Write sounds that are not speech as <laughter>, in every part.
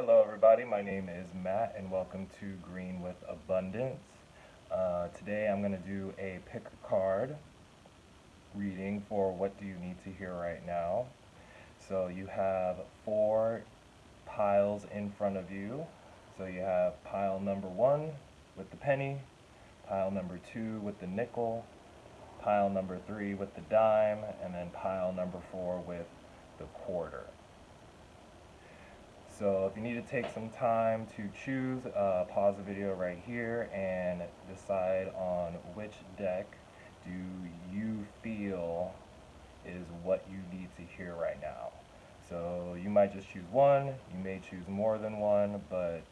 Hello everybody, my name is Matt and welcome to Green with Abundance. Uh, today I'm going to do a pick a card reading for what do you need to hear right now. So you have four piles in front of you. So you have pile number one with the penny, pile number two with the nickel, pile number three with the dime, and then pile number four with the quarter. So if you need to take some time to choose, uh, pause the video right here and decide on which deck do you feel is what you need to hear right now. So you might just choose one, you may choose more than one, but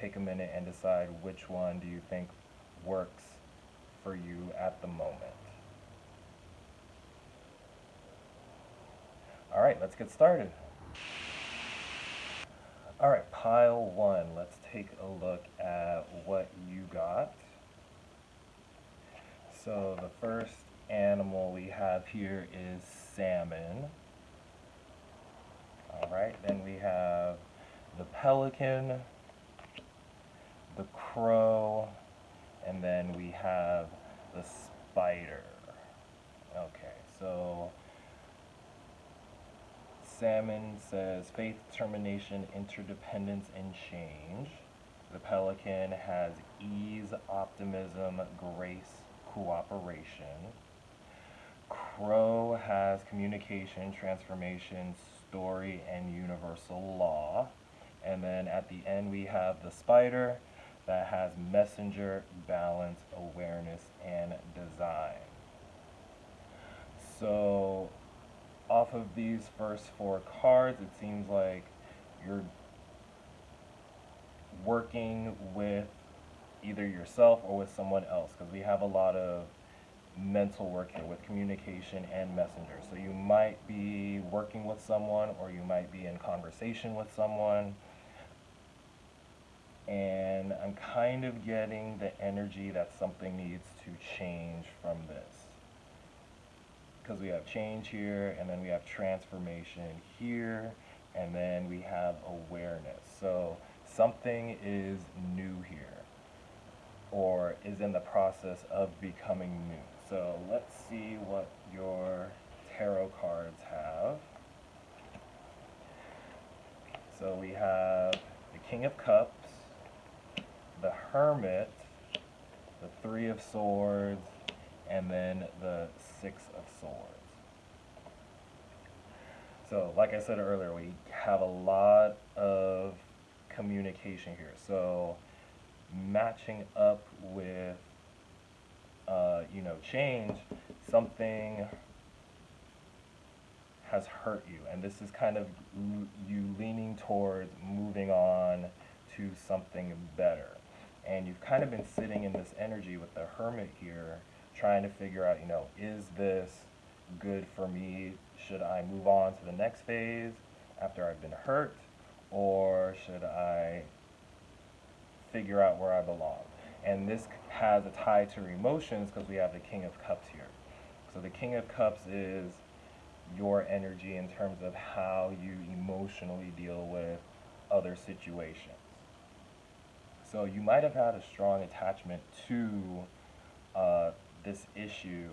take a minute and decide which one do you think works for you at the moment. All right, let's get started. All right, pile one. Let's take a look at what you got. So the first animal we have here is salmon. All right, then we have the pelican, the crow, and then we have the spider. Okay, so Salmon says faith, determination, interdependence, and change. The pelican has ease, optimism, grace, cooperation. Crow has communication, transformation, story, and universal law. And then at the end we have the spider that has messenger, balance, awareness, and design. So off of these first four cards, it seems like you're working with either yourself or with someone else because we have a lot of mental work here with communication and messenger. So you might be working with someone or you might be in conversation with someone. And I'm kind of getting the energy that something needs to change from this because we have change here and then we have transformation here and then we have awareness. So something is new here or is in the process of becoming new. So let's see what your tarot cards have. So we have the King of Cups, the Hermit, the Three of Swords, and then the Six of Swords. So, like I said earlier, we have a lot of communication here. So, matching up with, uh, you know, change, something has hurt you. And this is kind of you leaning towards moving on to something better. And you've kind of been sitting in this energy with the hermit here trying to figure out, you know, is this good for me? Should I move on to the next phase after I've been hurt? Or should I figure out where I belong? And this has a tie to emotions because we have the King of Cups here. So the King of Cups is your energy in terms of how you emotionally deal with other situations. So you might have had a strong attachment to uh, this issue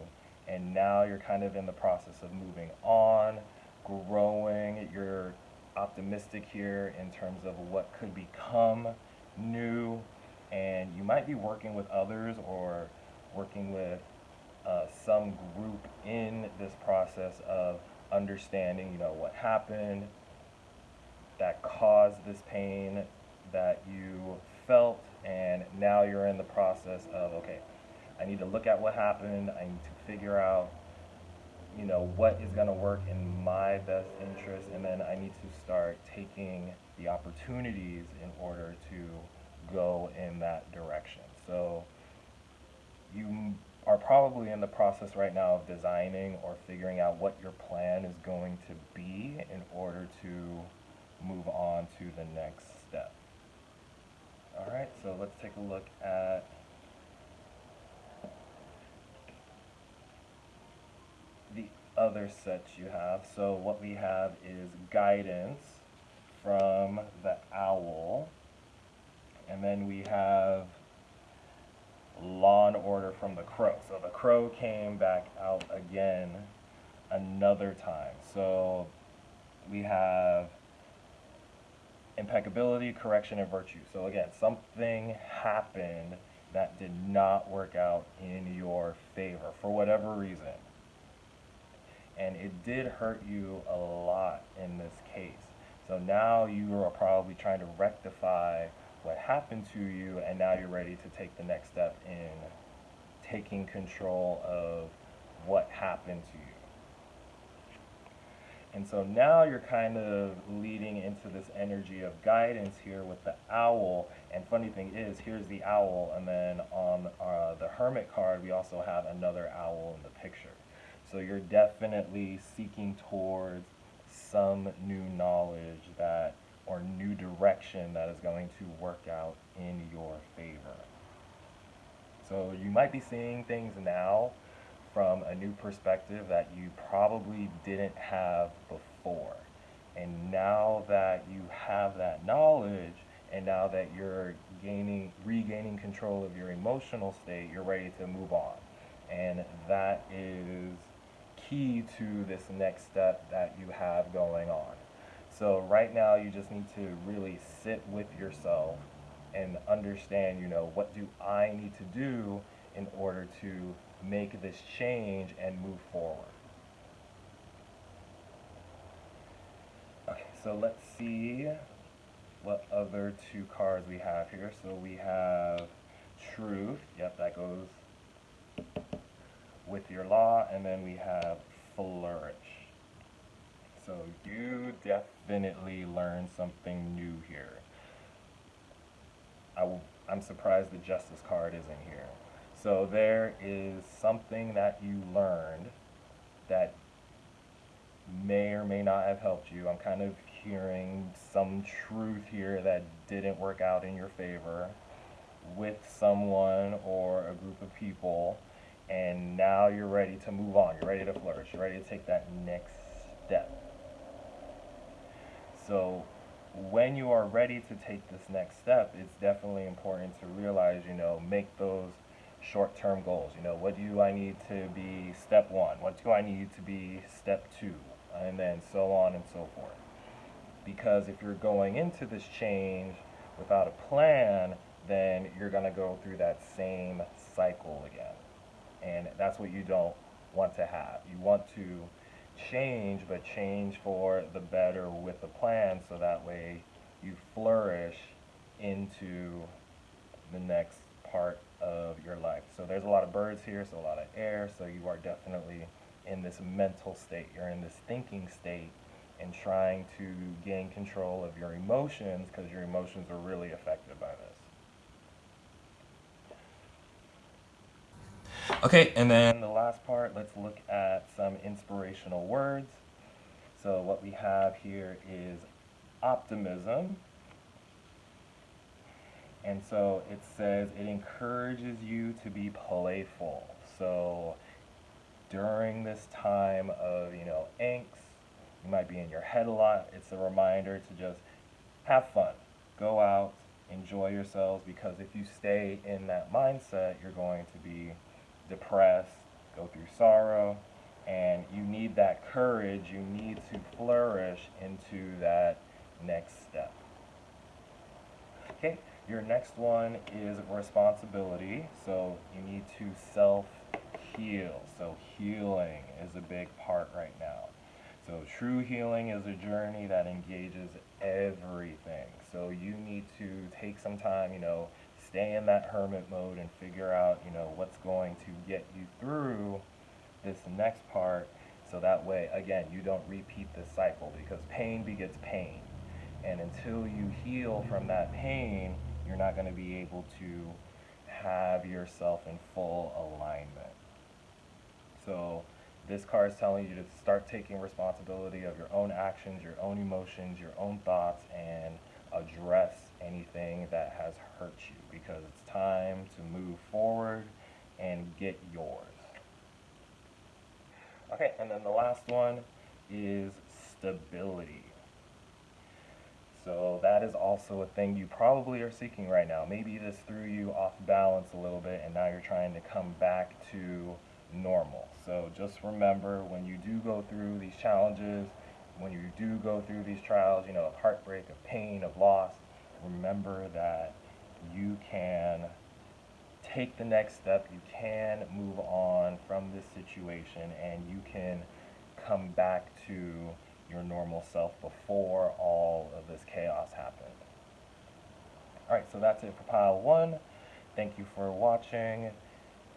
and now you're kind of in the process of moving on, growing, you're optimistic here in terms of what could become new and you might be working with others or working with uh, some group in this process of understanding, you know, what happened that caused this pain that you felt and now you're in the process of, okay, I need to look at what happened. I need to figure out, you know, what is going to work in my best interest, and then I need to start taking the opportunities in order to go in that direction. So you are probably in the process right now of designing or figuring out what your plan is going to be in order to move on to the next step. All right, so let's take a look at the other sets you have. So what we have is guidance from the owl. And then we have law and order from the crow. So the crow came back out again another time. So we have impeccability, correction, and virtue. So again, something happened that did not work out in your favor for whatever reason. And it did hurt you a lot in this case. So now you are probably trying to rectify what happened to you, and now you're ready to take the next step in taking control of what happened to you. And so now you're kind of leading into this energy of guidance here with the owl. And funny thing is, here's the owl, and then on uh, the hermit card, we also have another owl in the picture. So you're definitely seeking towards some new knowledge that or new direction that is going to work out in your favor. So you might be seeing things now from a new perspective that you probably didn't have before. And now that you have that knowledge, and now that you're gaining, regaining control of your emotional state, you're ready to move on. And that is key to this next step that you have going on. So right now you just need to really sit with yourself and understand, you know, what do I need to do in order to make this change and move forward. Okay, so let's see what other two cards we have here. So we have truth. Yep, that goes with your law. And then we have flourish. So you definitely learned something new here. I will, I'm surprised the justice card isn't here. So there is something that you learned that may or may not have helped you. I'm kind of hearing some truth here that didn't work out in your favor with someone or a group of people and now you're ready to move on. You're ready to flourish. You're ready to take that next step. So when you are ready to take this next step, it's definitely important to realize, you know, make those short-term goals. You know, what do I need to be step one? What do I need to be step two? And then so on and so forth. Because if you're going into this change without a plan, then you're going to go through that same cycle again. And that's what you don't want to have. You want to change, but change for the better with a plan so that way you flourish into the next part of your life. So there's a lot of birds here, so a lot of air, so you are definitely in this mental state. You're in this thinking state and trying to gain control of your emotions because your emotions are really affected by this. Okay, and then the last part, let's look at some inspirational words. So what we have here is optimism. And so it says it encourages you to be playful. So during this time of, you know, angst, you might be in your head a lot. It's a reminder to just have fun. Go out, enjoy yourselves because if you stay in that mindset, you're going to be depressed, go through sorrow, and you need that courage. You need to flourish into that next step. Okay, your next one is responsibility. So you need to self heal. So healing is a big part right now. So true healing is a journey that engages everything. So you need to take some time, you know, stay in that hermit mode and figure out, you know, what's going to get you through this next part so that way, again, you don't repeat this cycle because pain begets pain. And until you heal from that pain, you're not going to be able to have yourself in full alignment. So this card is telling you to start taking responsibility of your own actions, your own emotions, your own thoughts, and address anything that has hurt you because it's time to move forward and get yours. Okay, and then the last one is stability. So that is also a thing you probably are seeking right now. Maybe this threw you off balance a little bit and now you're trying to come back to normal. So just remember when you do go through these challenges, when you do go through these trials, you know, of heartbreak, of pain, of loss, remember that you can take the next step, you can move on from this situation, and you can come back to your normal self before all of this chaos happened. Alright, so that's it for pile one. Thank you for watching,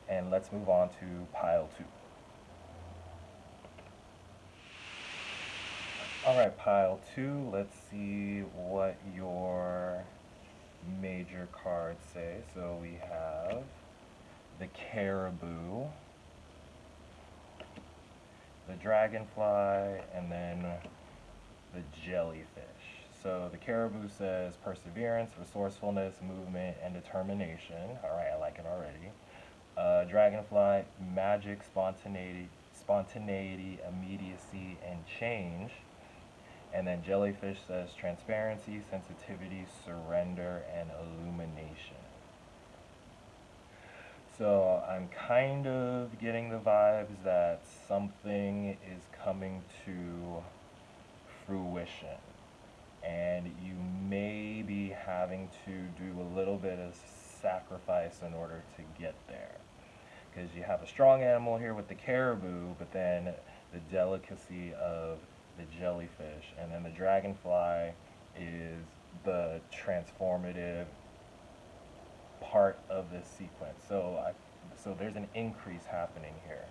and let's move on to pile two. Alright, pile two, let's see what your major cards say. So we have the caribou, the dragonfly, and then the jellyfish. So the caribou says perseverance, resourcefulness, movement, and determination. All right, I like it already. Uh, dragonfly, magic, spontaneity, spontaneity, immediacy, and change. And then jellyfish says transparency, sensitivity, surrender, and illumination. So I'm kind of getting the vibes that something is coming to fruition. And you may be having to do a little bit of sacrifice in order to get there. Because you have a strong animal here with the caribou, but then the delicacy of the jellyfish, and then the dragonfly is the transformative part of this sequence. So, I, so there's an increase happening here.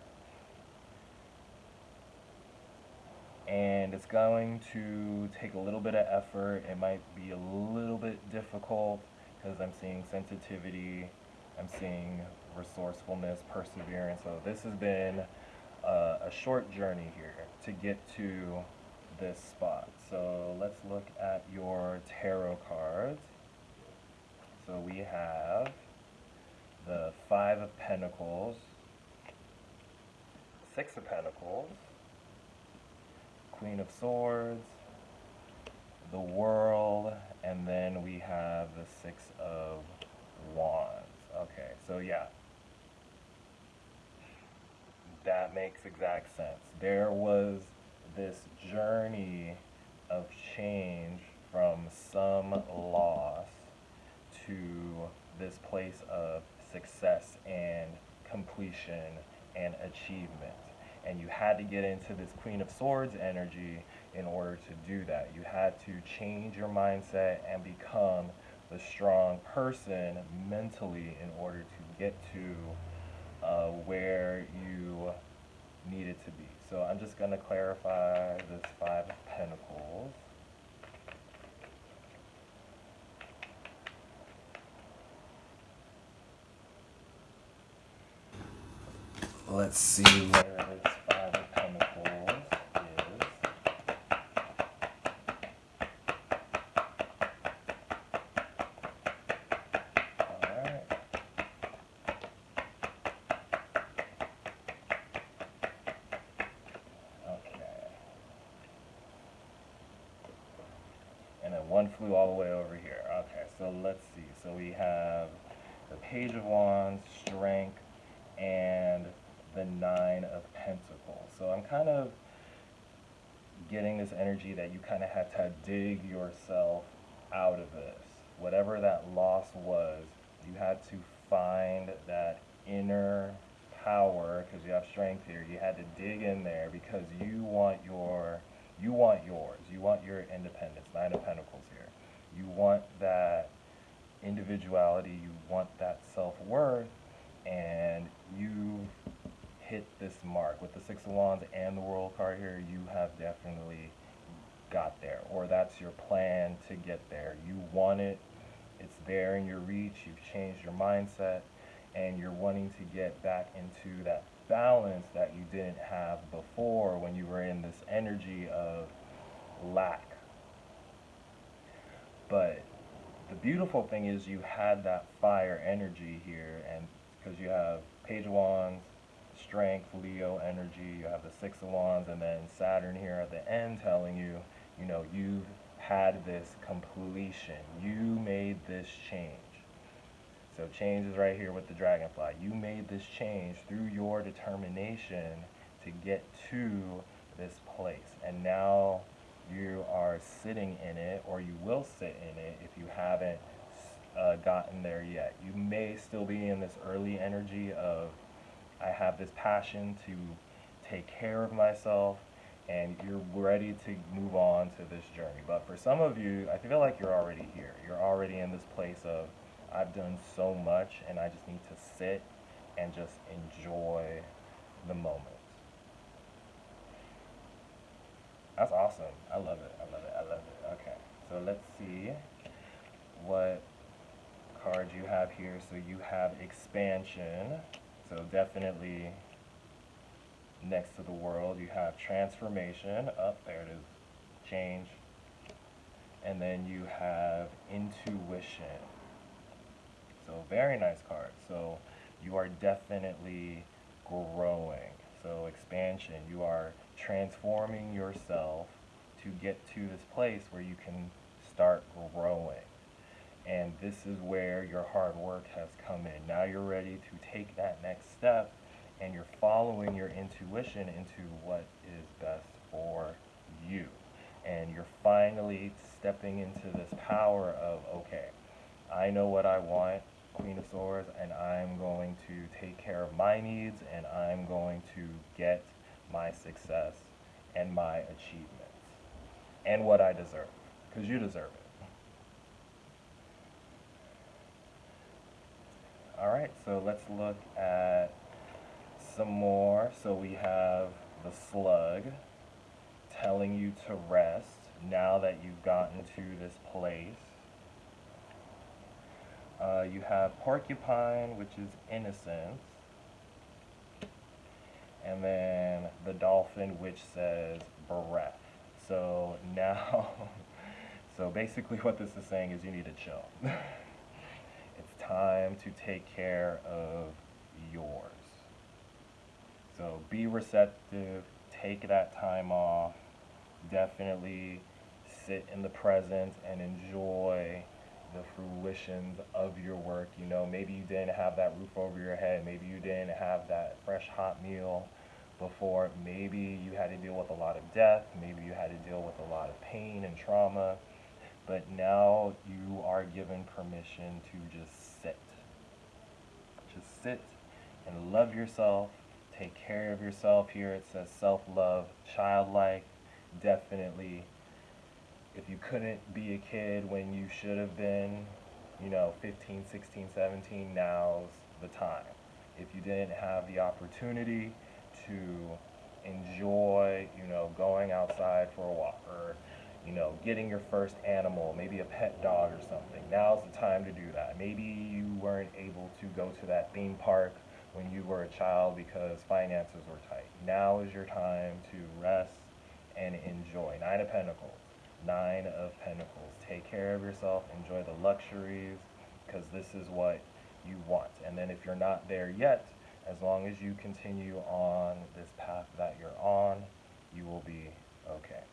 And it's going to take a little bit of effort. It might be a little bit difficult because I'm seeing sensitivity, I'm seeing resourcefulness, perseverance. So this has been uh, a short journey here to get to this spot. So let's look at your tarot cards. So we have the Five of Pentacles, Six of Pentacles, Queen of Swords, the World, and then we have the Six of Wands. Okay, so yeah, that makes exact sense. There was this journey of change from some loss to this place of success and completion and achievement. And you had to get into this Queen of Swords energy in order to do that. You had to change your mindset and become the strong person mentally in order to get to uh, where you need it to be. So I'm just going to clarify this Five of Pentacles. Let's see where this Five of Pentacles is. Alright. Okay. And then one flew all the way over here. Okay, so let's see. So we have the Page of Wands, Strength, and the Nine of Pentacles. So I'm kind of getting this energy that you kind of had to dig yourself out of this. Whatever that loss was, you had to find that inner power because you have strength here. You had to dig in there because you want your you want yours. You want your independence. Nine of Pentacles here. You want that individuality. You want that self-worth and you hit this mark with the Six of Wands and the World card here, you have definitely got there, or that's your plan to get there. You want it, it's there in your reach, you've changed your mindset, and you're wanting to get back into that balance that you didn't have before when you were in this energy of lack. But beautiful thing is you had that fire energy here, and because you have Page of Wands, strength, Leo energy, you have the Six of Wands, and then Saturn here at the end telling you, you know, you've had this completion. You made this change. So change is right here with the dragonfly. You made this change through your determination to get to this place. And now you are sitting in it, or you will sit in it if you haven't uh, gotten there yet. You may still be in this early energy of, I have this passion to take care of myself, and you're ready to move on to this journey. But for some of you, I feel like you're already here. You're already in this place of, I've done so much, and I just need to sit and just enjoy the moment. That's awesome. I love it. I love it. I love it. Okay. So let's see what cards you have here. So you have expansion. So definitely next to the world. You have transformation. Up oh, there it is. Change. And then you have intuition. So very nice card. So you are definitely growing. So expansion. You are transforming yourself to get to this place where you can start growing. And this is where your hard work has come in. Now you're ready to take that next step and you're following your intuition into what is best for you. And you're finally stepping into this power of, okay, I know what I want, Queen of Swords, and I'm going to take care of my needs and I'm going to get my success and my achievements and what I deserve because you deserve it. All right, so let's look at some more. So we have the slug telling you to rest now that you've gotten to this place. Uh, you have porcupine, which is innocence and then the dolphin which says breath. So now, <laughs> so basically what this is saying is you need to chill. <laughs> it's time to take care of yours. So be receptive, take that time off, definitely sit in the present and enjoy the fruitions of your work. You know, maybe you didn't have that roof over your head. Maybe you didn't have that fresh hot meal before. Maybe you had to deal with a lot of death. Maybe you had to deal with a lot of pain and trauma. But now you are given permission to just sit. Just sit and love yourself. Take care of yourself. Here it says self-love, childlike. Definitely if you couldn't be a kid when you should have been, you know, 15, 16, 17, now's the time. If you didn't have the opportunity to enjoy, you know, going outside for a walk or, you know, getting your first animal, maybe a pet dog or something, now's the time to do that. Maybe you weren't able to go to that theme park when you were a child because finances were tight. Now is your time to rest and enjoy. Nine of Pentacles. Nine of Pentacles. Take care of yourself, enjoy the luxuries, because this is what you want. And then if you're not there yet, as long as you continue on this path that you're on, you will be okay.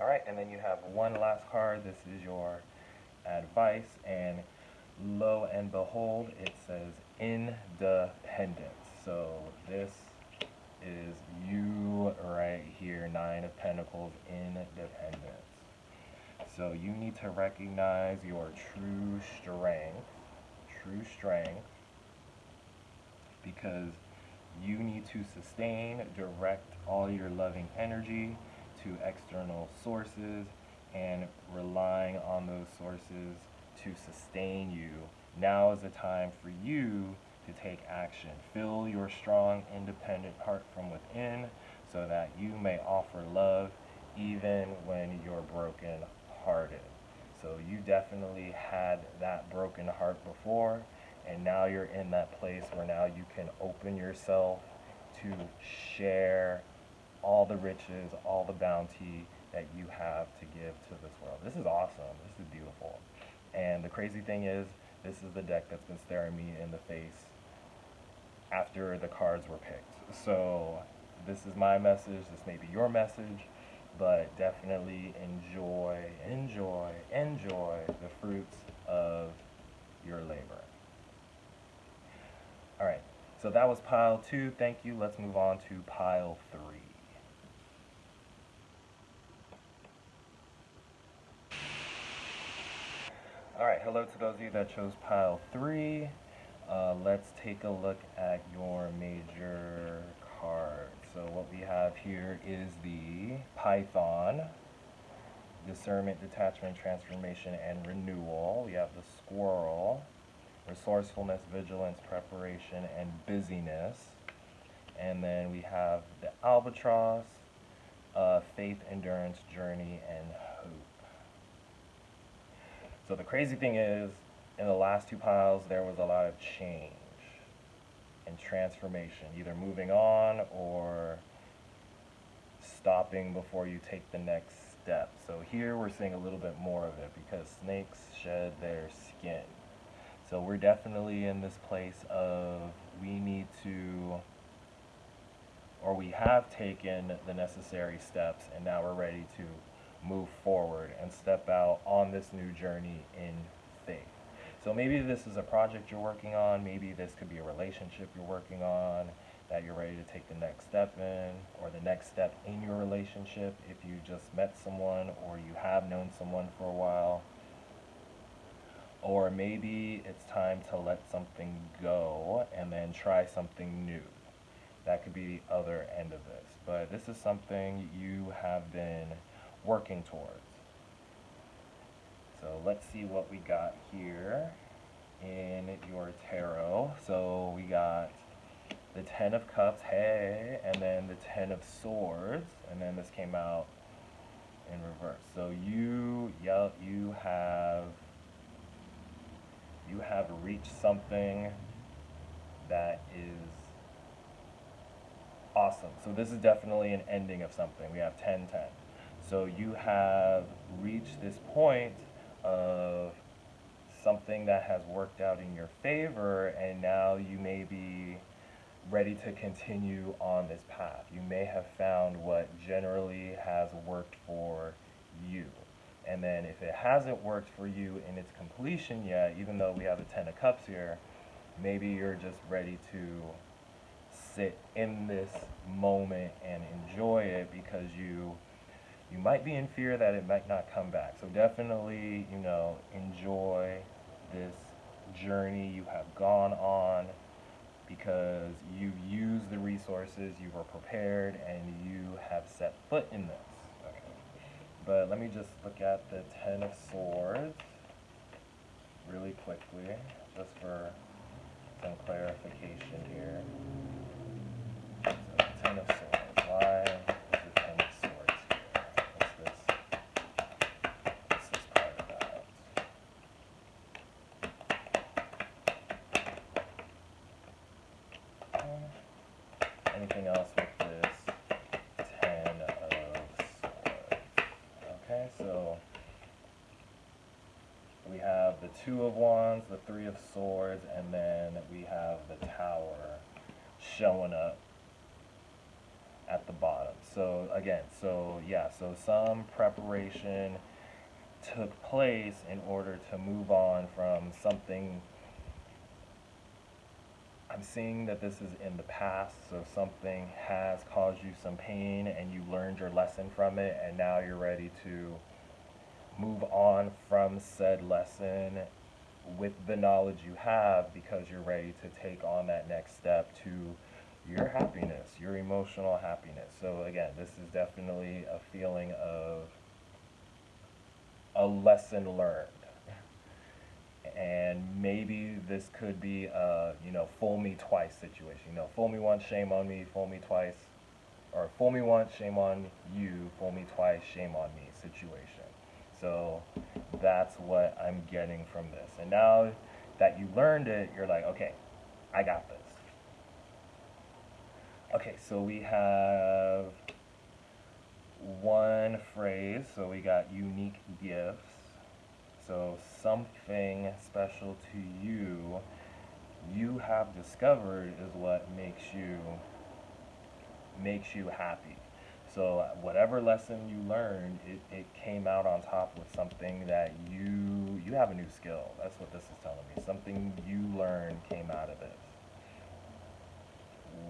All right, and then you have one last card. This is your advice, and lo and behold, it says independence. So this is you right here, Nine of Pentacles, independence. So you need to recognize your true strength, true strength, because you need to sustain, direct all your loving energy to external sources and relying on those sources to sustain you. Now is the time for you to take action. Fill your strong, independent heart from within so that you may offer love even when you're broken hearted. So you definitely had that broken heart before, and now you're in that place where now you can open yourself to share all the riches, all the bounty that you have to give to this world. This is awesome. This is beautiful. And the crazy thing is, this is the deck that's been staring me in the face after the cards were picked. So this is my message. This may be your message. but definitely enjoy, enjoy, enjoy the fruits of your labor. All right, so that was pile two. Thank you. Let's move on to pile three. All right, hello to those of you that chose pile three. Uh, let's take a look at your major cards. So what we have here is the Python, Discernment, Detachment, Transformation, and Renewal. We have the Squirrel, Resourcefulness, Vigilance, Preparation, and Busyness. And then we have the Albatross, uh, Faith, Endurance, Journey, and Hope. So the crazy thing is, in the last two piles, there was a lot of change and transformation, either moving on or stopping before you take the next step. So here we're seeing a little bit more of it because snakes shed their skin. So we're definitely in this place of we need to, or we have taken the necessary steps and now we're ready to move forward and step out on this new journey in. So maybe this is a project you're working on, maybe this could be a relationship you're working on that you're ready to take the next step in, or the next step in your relationship if you just met someone or you have known someone for a while. Or maybe it's time to let something go and then try something new. That could be the other end of this. But this is something you have been working towards. So let's see what we got here in your tarot. So we got the Ten of Cups, hey, and then the Ten of Swords, and then this came out in reverse. So you, yeah, you have, you have reached something that is awesome. So this is definitely an ending of something. We have 10, 10. So you have reached this point of something that has worked out in your favor and now you may be ready to continue on this path. You may have found what generally has worked for you. And then if it hasn't worked for you in its completion yet, even though we have the Ten of Cups here, maybe you're just ready to sit in this moment and enjoy it because you you might be in fear that it might not come back. So definitely, you know, enjoy this journey you have gone on because you've used the resources, you were prepared, and you have set foot in this. Okay. But let me just look at the Ten of Swords really quickly, just for some clarification here. So, Ten of Swords, why? anything else with this Ten of Swords. Okay, so we have the Two of Wands, the Three of Swords, and then we have the Tower showing up at the bottom. So again, so yeah, so some preparation took place in order to move on from something I'm seeing that this is in the past, so something has caused you some pain and you learned your lesson from it, and now you're ready to move on from said lesson with the knowledge you have because you're ready to take on that next step to your happiness, your emotional happiness. So, again, this is definitely a feeling of a lesson learned and maybe this could be a you know fool me twice situation. You know, fool me once, shame on me. Fool me twice, or fool me once, shame on you. Fool me twice, shame on me situation. So that's what I'm getting from this. And now that you learned it, you're like, okay, I got this. Okay, so we have one phrase. So we got unique gifts. So something special to you, you have discovered is what makes you makes you happy. So whatever lesson you learned, it, it came out on top with something that you you have a new skill. That's what this is telling me. Something you learned came out of this.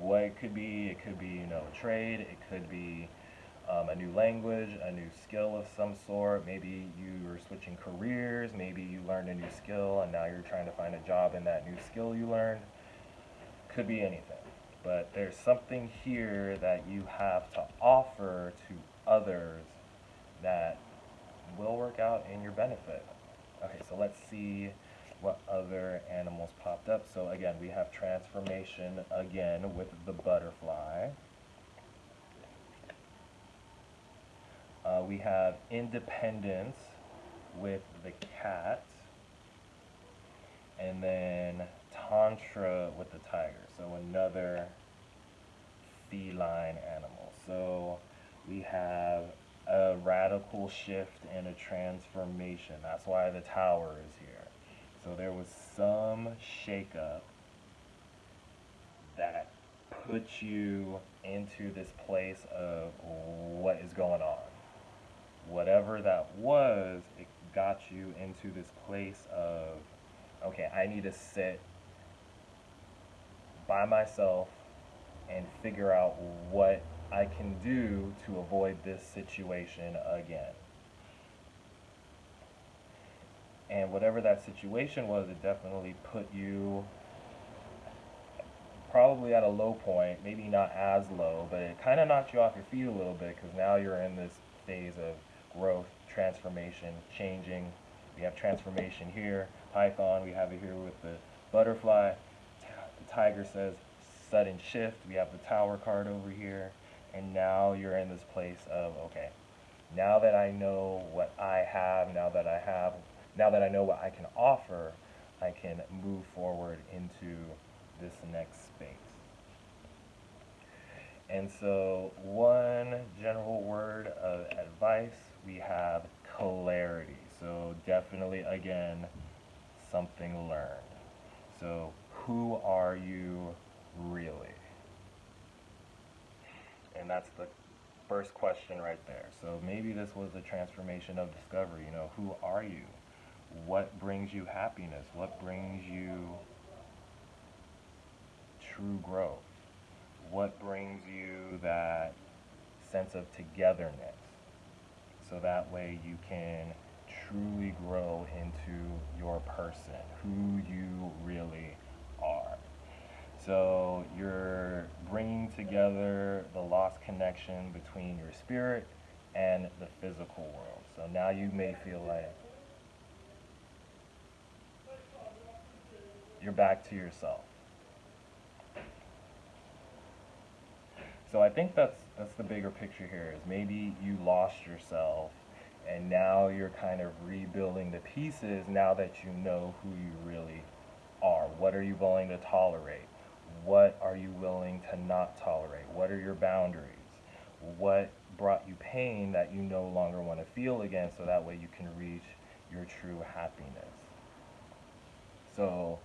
What it could be, it could be you know a trade. It could be um, a new language, a new skill of some sort. Maybe you were switching careers. Maybe you learned a new skill and now you're trying to find a job in that new skill you learned. Could be anything. But there's something here that you have to offer to others that will work out in your benefit. Okay, so let's see what other animals popped up. So again, we have transformation again with the butterfly. Uh, we have independence with the cat. And then tantra with the tiger. So another feline animal. So we have a radical shift and a transformation. That's why the tower is here. So there was some shakeup that put you into this place of what is going on whatever that was, it got you into this place of, okay, I need to sit by myself and figure out what I can do to avoid this situation again. And whatever that situation was, it definitely put you probably at a low point, maybe not as low, but it kind of knocked you off your feet a little bit because now you're in this phase of growth, transformation, changing. We have transformation here. Python, we have it here with the butterfly. Tiger says sudden shift. We have the tower card over here. And now you're in this place of, okay, now that I know what I have, now that I have, now that I know what I can offer, I can move forward into this next space. And so one general word of advice we have clarity. So definitely, again, something learned. So who are you really? And that's the first question right there. So maybe this was a transformation of discovery. You know, who are you? What brings you happiness? What brings you true growth? What brings you that sense of togetherness? so that way you can truly grow into your person, who you really are. So you're bringing together the lost connection between your spirit and the physical world. So now you may feel like you're back to yourself. So I think that's that's the bigger picture here is maybe you lost yourself and now you're kind of rebuilding the pieces now that you know who you really are. What are you willing to tolerate? What are you willing to not tolerate? What are your boundaries? What brought you pain that you no longer want to feel again so that way you can reach your true happiness? So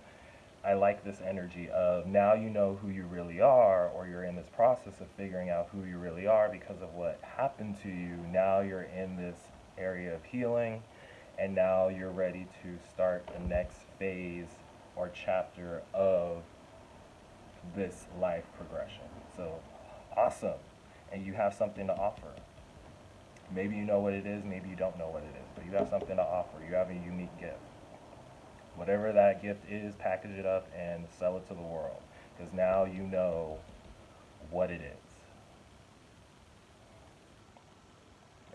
I like this energy of now you know who you really are, or you're in this process of figuring out who you really are because of what happened to you. Now you're in this area of healing, and now you're ready to start the next phase or chapter of this life progression. So awesome. And you have something to offer. Maybe you know what it is, maybe you don't know what it is, but you have something to offer. You have a unique gift whatever that gift is, package it up and sell it to the world. Because now you know what it is.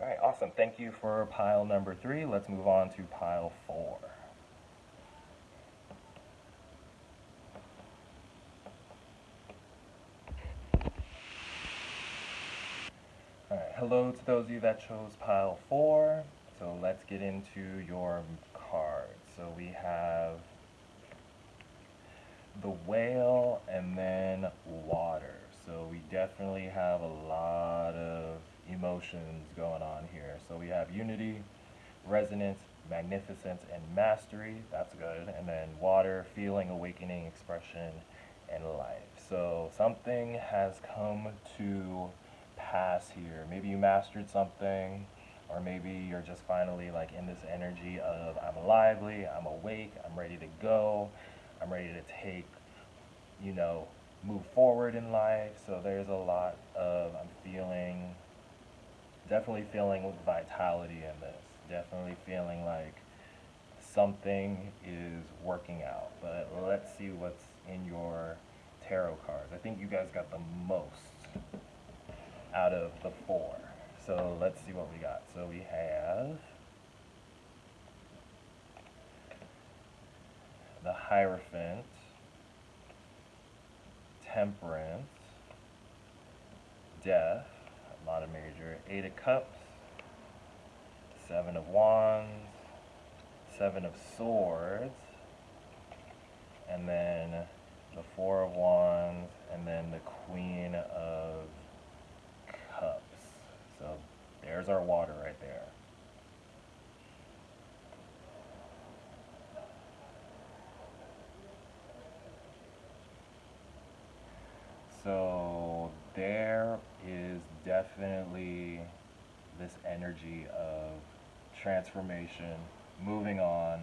All right, awesome. Thank you for pile number three. Let's move on to pile four. All right, hello to those of you that chose pile four. So let's get into your cards. So we have the whale and then water. So we definitely have a lot of emotions going on here. So we have unity, resonance, magnificence, and mastery. That's good. And then water, feeling, awakening, expression, and life. So something has come to past here. Maybe you mastered something, or maybe you're just finally like in this energy of I'm lively, I'm awake, I'm ready to go, I'm ready to take, you know, move forward in life. So there's a lot of, I'm feeling, definitely feeling vitality in this. Definitely feeling like something is working out. But let's see what's in your tarot cards. I think you guys got the most out of the four. So let's see what we got. So we have the Hierophant, Temperance, Death, a major, Eight of Cups, Seven of Wands, Seven of Swords, and then the Four of Wands, and then the Queen of there's our water right there. So there is definitely this energy of transformation, moving on,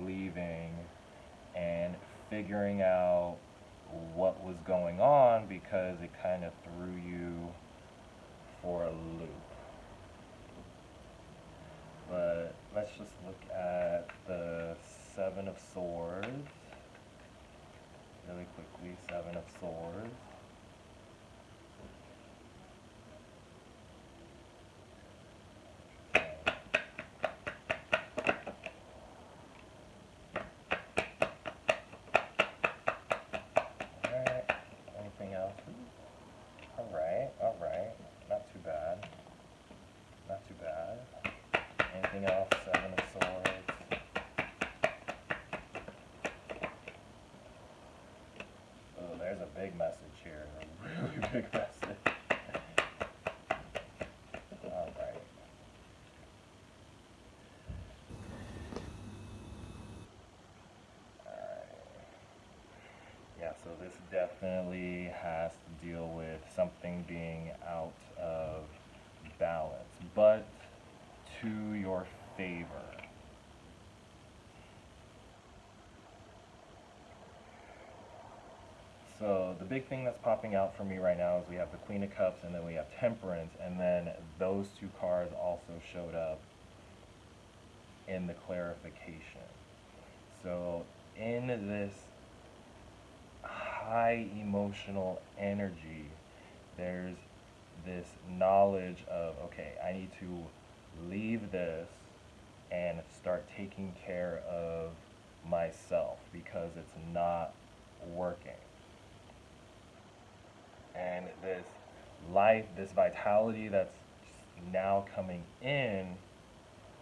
leaving, and figuring out what was going on because it kind of threw you for a loop. But let's just look at the Seven of Swords really quickly. Seven of Swords. Alright, anything else? Alright, alright, not too bad. Not too bad. Anything else? Seven of Swords. Oh, there's a big message here. A really big message. Alright. Alright. Yeah, so this definitely has to deal with something being out of balance, but to your favor. So the big thing that's popping out for me right now is we have the Queen of Cups and then we have Temperance, and then those two cards also showed up in the clarification. So in this high emotional energy, there's this knowledge of, okay, I need to leave this and start taking care of myself because it's not working. And this life, this vitality that's now coming in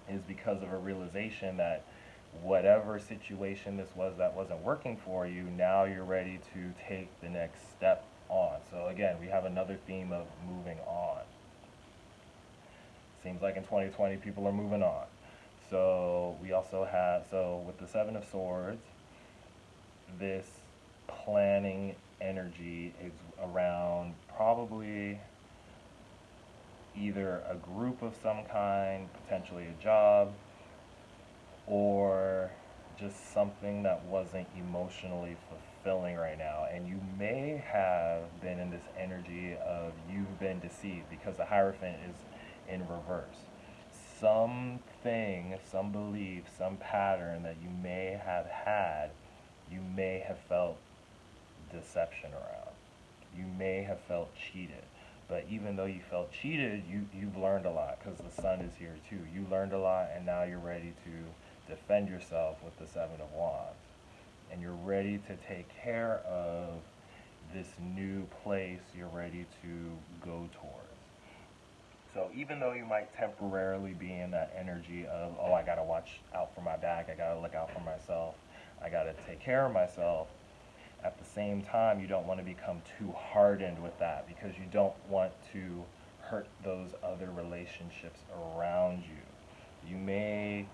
is because of a realization that whatever situation this was that wasn't working for you, now you're ready to take the next step on. So again, we have another theme of moving on. Seems like in 2020 people are moving on. So we also have, so with the Seven of Swords, this planning energy is around probably either a group of some kind, potentially a job, or just something that wasn't emotionally fulfilling right now. And you may have been in this energy of you've been deceived because the Hierophant is in reverse. Something, some belief, some pattern that you may have had, you may have felt deception around. You may have felt cheated. But even though you felt cheated, you, you've learned a lot because the sun is here too. You learned a lot and now you're ready to defend yourself with the Seven of Wands. And you're ready to take care of this new place you're ready to go towards. So even though you might temporarily be in that energy of, oh, I gotta watch out for my back, I gotta look out for myself, I gotta take care of myself, at the same time, you don't want to become too hardened with that because you don't want to hurt those other relationships around you. You may,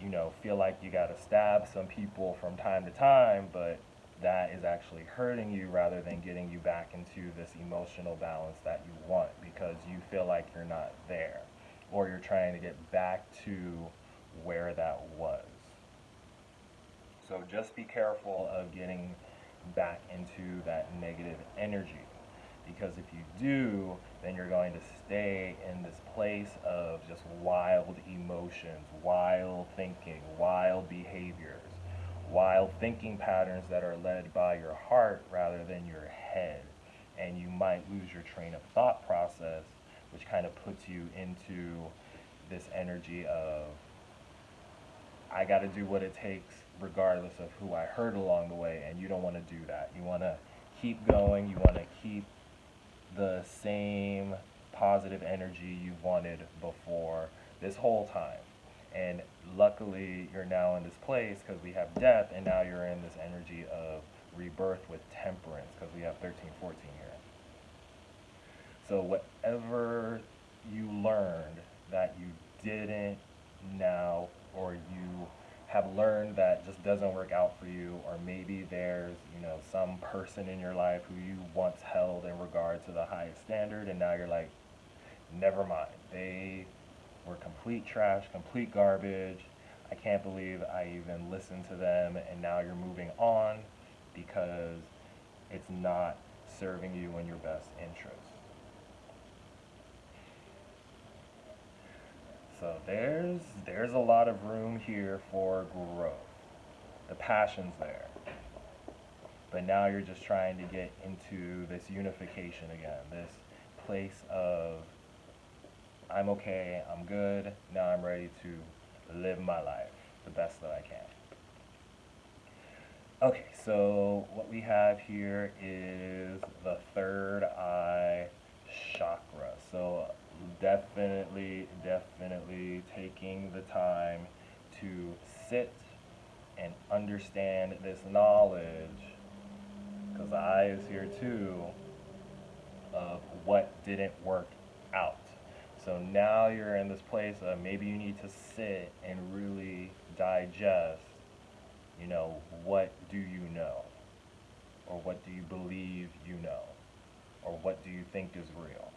you know, feel like you got to stab some people from time to time, but that is actually hurting you rather than getting you back into this emotional balance that you want because you feel like you're not there or you're trying to get back to where that was. So just be careful of getting back into that negative energy because if you do, then you're going to stay in this place of just wild emotions, wild thinking, wild behaviors, wild thinking patterns that are led by your heart rather than your head. And you might lose your train of thought process, which kind of puts you into this energy of, I got to do what it takes regardless of who I hurt along the way. And you don't want to do that. You want to keep going, you want to keep the same positive energy you wanted before this whole time. And luckily, you're now in this place because we have death, and now you're in this energy of rebirth with temperance because we have 13, 14 here. So, whatever you learned that you didn't now, or you have learned that just doesn't work out for you, or maybe there's, you know, some person in your life who you once held in regard to the highest standard, and now you're like, never mind. They were complete trash, complete garbage. I can't believe I even listened to them, and now you're moving on because it's not serving you in your best interest. So there's there's a lot of room here for growth. The passion's there. But now you're just trying to get into this unification again, this place of I'm okay, I'm good, now I'm ready to live my life the best that I can. Okay, so what we have here is the third eye chakra. So definitely, definitely taking the time to sit and understand this knowledge, because eye is here too, of what didn't work out. So now you're in this place of maybe you need to sit and really digest, you know, what do you know? Or what do you believe you know? Or what do you think is real?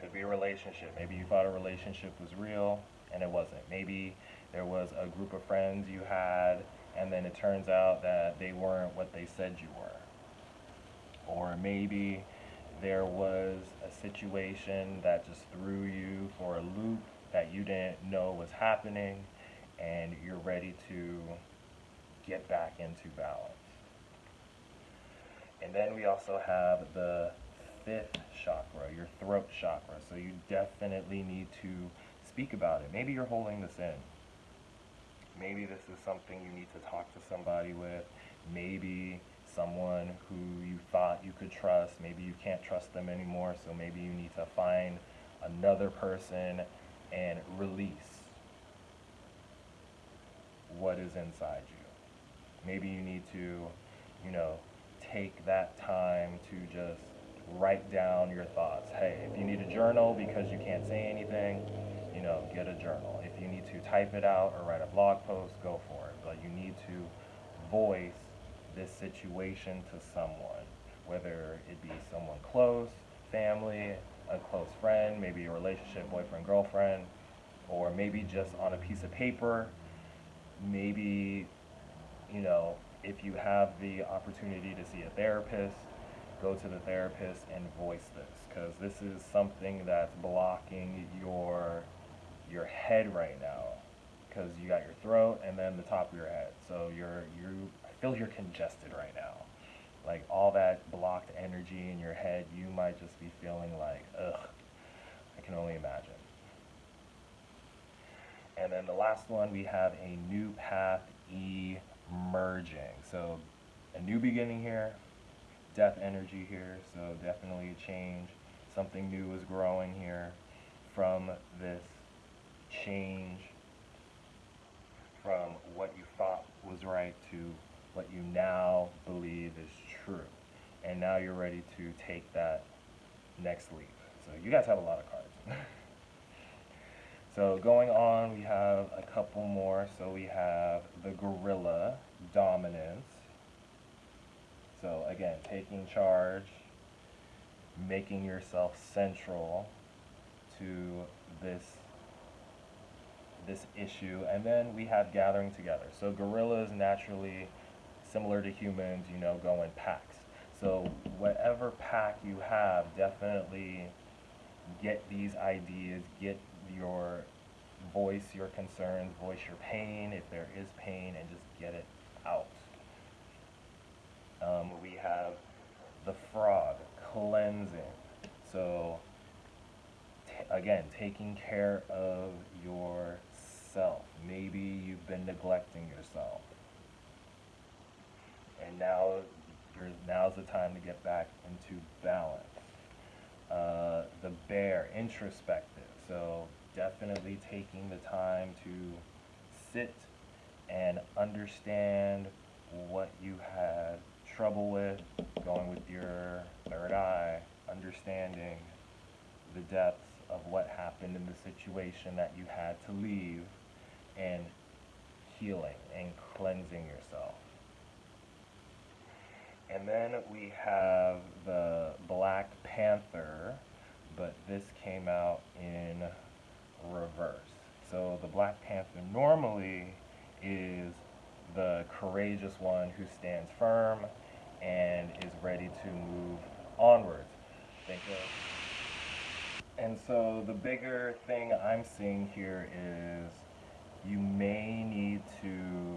Could be a relationship. Maybe you thought a relationship was real and it wasn't. Maybe there was a group of friends you had and then it turns out that they weren't what they said you were. Or maybe there was a situation that just threw you for a loop that you didn't know was happening and you're ready to get back into balance. And then we also have the fifth chakra, your throat chakra. So you definitely need to speak about it. Maybe you're holding this in. Maybe this is something you need to talk to somebody with. Maybe someone who you thought you could trust, maybe you can't trust them anymore, so maybe you need to find another person and release what is inside you. Maybe you need to, you know, take that time to just write down your thoughts. Hey, if you need a journal because you can't say anything, you know, get a journal. If you need to type it out or write a blog post, go for it. But you need to voice this situation to someone, whether it be someone close, family, a close friend, maybe a relationship, boyfriend, girlfriend, or maybe just on a piece of paper. Maybe, you know, if you have the opportunity to see a therapist, go to the therapist and voice this because this is something that's blocking your your head right now because you got your throat and then the top of your head. So you're you I feel you're congested right now. Like all that blocked energy in your head you might just be feeling like ugh I can only imagine. And then the last one we have a new path emerging. So a new beginning here death energy here, so definitely a change. Something new is growing here from this change from what you thought was right to what you now believe is true. And now you're ready to take that next leap. So you guys have a lot of cards. <laughs> So going on, we have a couple more. So we have the gorilla dominance. So again, taking charge, making yourself central to this this issue. And then we have gathering together. So gorillas naturally similar to humans, you know, go in packs. So whatever pack you have, definitely get these ideas, get your voice your concerns, voice your pain if there is pain, and just get it out. Um, we have the frog cleansing. So again, taking care of yourself. Maybe you've been neglecting yourself, and now now's the time to get back into balance. Uh, the bear, introspective. So definitely taking the time to sit and understand what you had trouble with, going with your third eye, understanding the depths of what happened in the situation that you had to leave, and healing and cleansing yourself. And then we have the Black Panther, but this came out in reverse. So the Black Panther normally is the courageous one who stands firm and is ready to move onwards. And so the bigger thing I'm seeing here is you may need to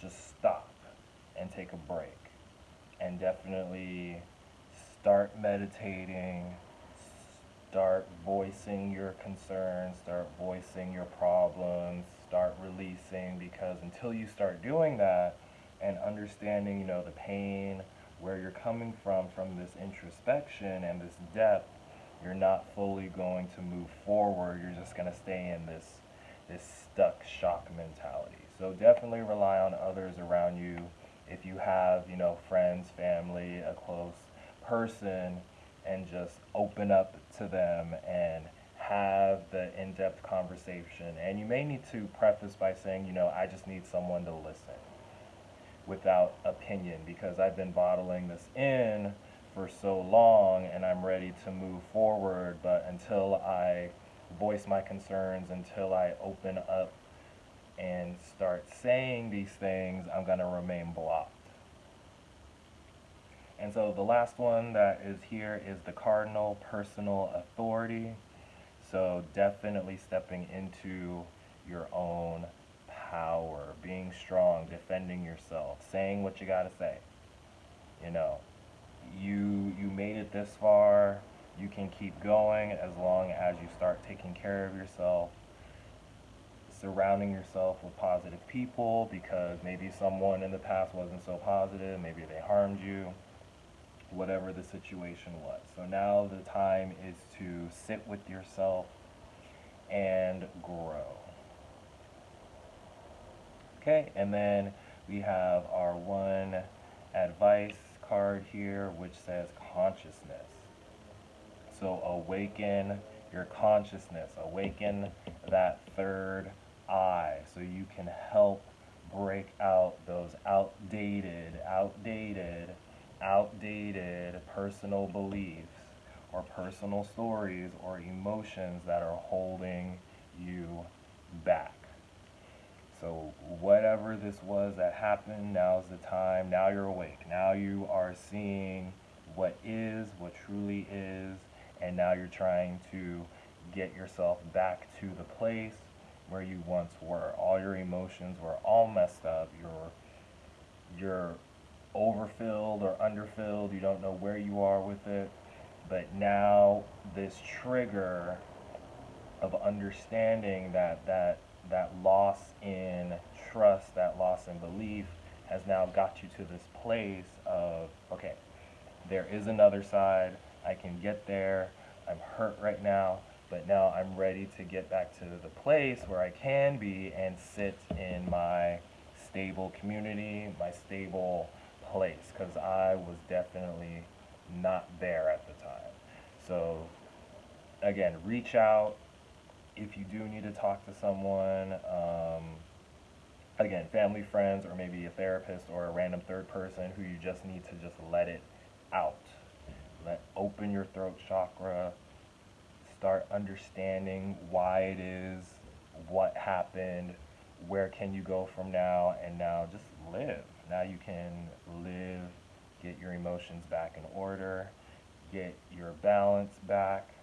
just stop and take a break and definitely start meditating start voicing your concerns, start voicing your problems, start releasing because until you start doing that and understanding, you know, the pain, where you're coming from from this introspection and this depth, you're not fully going to move forward. You're just going to stay in this this stuck shock mentality. So definitely rely on others around you. If you have, you know, friends, family, a close person and just open up to them and have the in-depth conversation. And you may need to preface by saying, you know, I just need someone to listen without opinion because I've been bottling this in for so long and I'm ready to move forward, but until I voice my concerns, until I open up and start saying these things, I'm going to remain blocked. And so the last one that is here is the cardinal personal authority. So definitely stepping into your own power, being strong, defending yourself, saying what you got to say. You know, you you made it this far. You can keep going as long as you start taking care of yourself, surrounding yourself with positive people because maybe someone in the past wasn't so positive, maybe they harmed you whatever the situation was. So now the time is to sit with yourself and grow. Okay, and then we have our one advice card here which says consciousness. So awaken your consciousness, awaken that third eye so you can help break out those outdated, outdated outdated personal beliefs or personal stories or emotions that are holding you back. So, whatever this was that happened, now's the time. Now you're awake. Now you are seeing what is, what truly is, and now you're trying to get yourself back to the place where you once were. All your emotions were all messed up. You're you're overfilled or underfilled, you don't know where you are with it. But now this trigger of understanding that that that loss in trust, that loss in belief has now got you to this place of okay, there is another side. I can get there. I'm hurt right now, but now I'm ready to get back to the place where I can be and sit in my stable community, my stable place because I was definitely not there at the time. So, again, reach out, if you do need to talk to someone, um, again, family, friends, or maybe a therapist or a random third person who you just need to just let it out. Let open your throat chakra. Start understanding why it is, what happened, where can you go from now, and now just live. Now you can live, get your emotions back in order, get your balance back.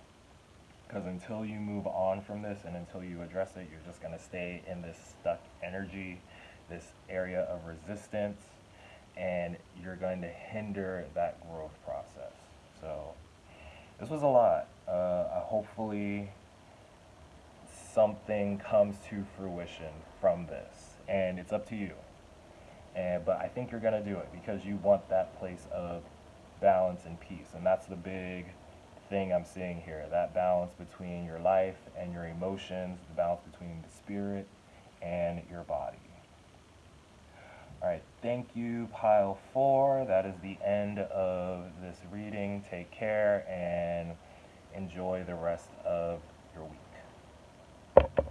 Because until you move on from this and until you address it, you're just going to stay in this stuck energy, this area of resistance, and you're going to hinder that growth process. So, this was a lot. Uh, hopefully, something comes to fruition from this, and it's up to you. And but I think you're going to do it because you want that place of balance and peace, and that's the big thing I'm seeing here. That balance between your life and your emotions, the balance between the spirit and your body. All right, thank you, pile four. That is the end of this reading. Take care and enjoy the rest of your week.